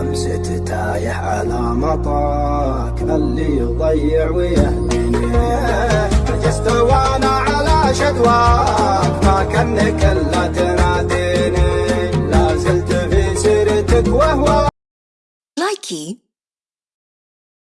خمسة تايح على مطاك اللي يضيع ويهديني نجست وأنا على شدواك ما كنك الا تناديني. لا زلت في سيرتك وهو لايكي